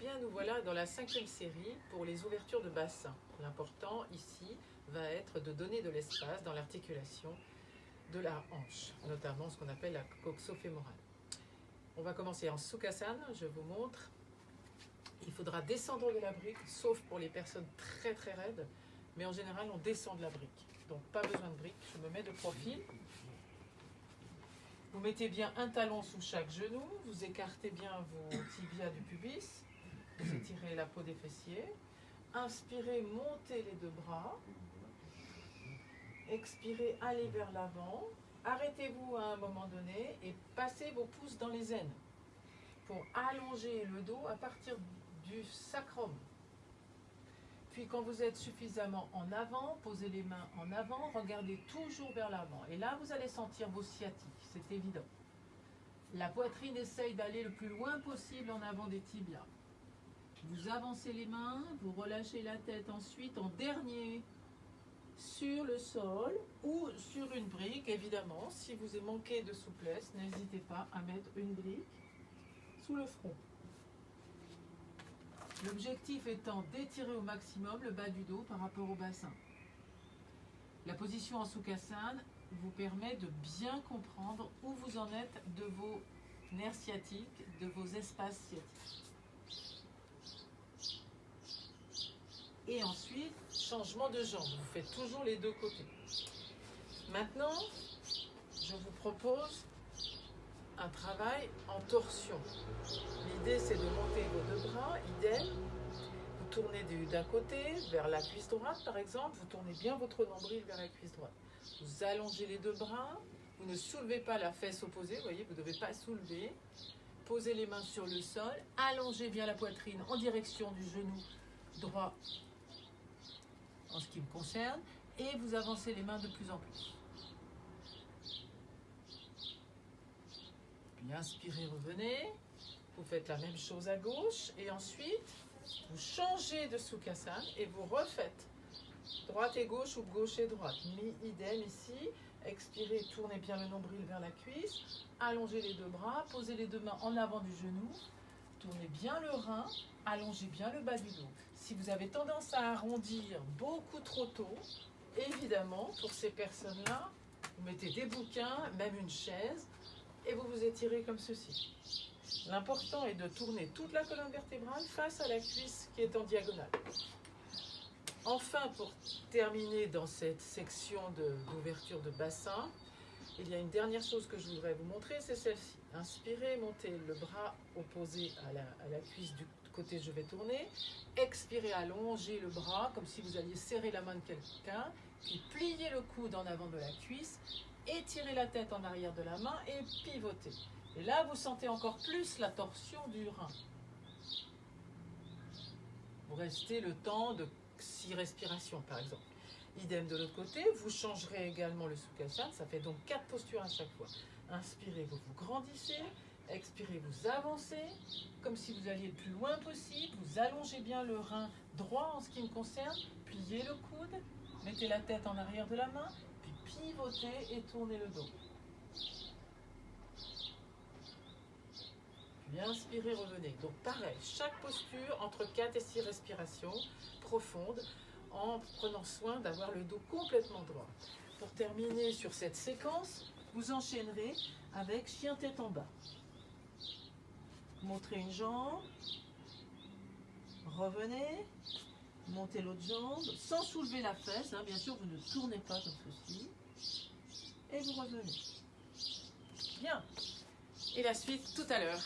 bien, nous voilà dans la cinquième série pour les ouvertures de bassin. L'important ici va être de donner de l'espace dans l'articulation de la hanche, notamment ce qu'on appelle la coxofémorale. On va commencer en Sukhasana, je vous montre. Il faudra descendre de la brique, sauf pour les personnes très très raides, mais en général on descend de la brique. Donc pas besoin de brique, je me mets de profil. Vous mettez bien un talon sous chaque genou, vous écartez bien vos tibias du pubis, vous étirez la peau des fessiers. Inspirez, montez les deux bras. Expirez, allez vers l'avant. Arrêtez-vous à un moment donné et passez vos pouces dans les aines pour allonger le dos à partir du sacrum. Puis quand vous êtes suffisamment en avant, posez les mains en avant, regardez toujours vers l'avant. Et là, vous allez sentir vos sciatiques, c'est évident. La poitrine essaye d'aller le plus loin possible en avant des tibias. Vous avancez les mains, vous relâchez la tête ensuite en dernier sur le sol ou sur une brique, évidemment. Si vous manqué de souplesse, n'hésitez pas à mettre une brique sous le front. L'objectif étant d'étirer au maximum le bas du dos par rapport au bassin. La position en Sukhasana vous permet de bien comprendre où vous en êtes de vos nerfs sciatiques, de vos espaces sciatiques. Et ensuite, changement de jambe. Vous faites toujours les deux côtés. Maintenant, je vous propose un travail en torsion. L'idée, c'est de monter vos deux bras, idem. Vous tournez d'un côté vers la cuisse droite, par exemple. Vous tournez bien votre nombril vers la cuisse droite. Vous allongez les deux bras. Vous ne soulevez pas la fesse opposée. Vous voyez, vous ne devez pas soulever. Posez les mains sur le sol. Allongez bien la poitrine en direction du genou droit en ce qui me concerne. Et vous avancez les mains de plus en plus. Puis inspirez, revenez. Vous faites la même chose à gauche. Et ensuite, vous changez de Sukhasana et vous refaites droite et gauche ou gauche et droite. Mi-idem ici. Expirez, tournez bien le nombril vers la cuisse. Allongez les deux bras, posez les deux mains en avant du genou. Tournez bien le rein, allongez bien le bas du dos. Si vous avez tendance à arrondir beaucoup trop tôt, évidemment, pour ces personnes-là, vous mettez des bouquins, même une chaise, et vous vous étirez comme ceci. L'important est de tourner toute la colonne vertébrale face à la cuisse qui est en diagonale. Enfin, pour terminer dans cette section d'ouverture de, bassin, il y a une dernière chose que je voudrais vous montrer, c'est celle-ci. Inspirez, montez le bras opposé à la, cuisse du côté je vais tourner. Expirez, allongez le bras comme si vous alliez serrer la main de quelqu'un. Puis pliez le coude en avant de la cuisse. Étirez la tête en arrière de la main et pivotez. Et là, vous sentez encore plus la torsion du rein. Vous restez le temps de six respirations, par exemple. Idem de l'autre côté, vous changerez également le Sukhasana, ça fait donc quatre postures à chaque fois. Inspirez, vous vous grandissez, expirez, vous avancez, comme si vous alliez le plus loin possible, vous allongez bien le rein droit en ce qui me concerne, pliez le coude, mettez la tête en arrière de la main, puis pivotez et tournez le dos. Puis inspirez, revenez. Donc pareil, chaque posture entre 4 et 6 respirations profondes, en prenant soin d'avoir le dos complètement droit. Pour terminer sur cette séquence, vous enchaînerez avec chien tête en bas. Montrez une jambe, revenez, montez l'autre jambe, sans soulever la fesse, hein, bien sûr vous ne tournez pas comme ceci, et vous revenez. Bien, et la suite tout à l'heure.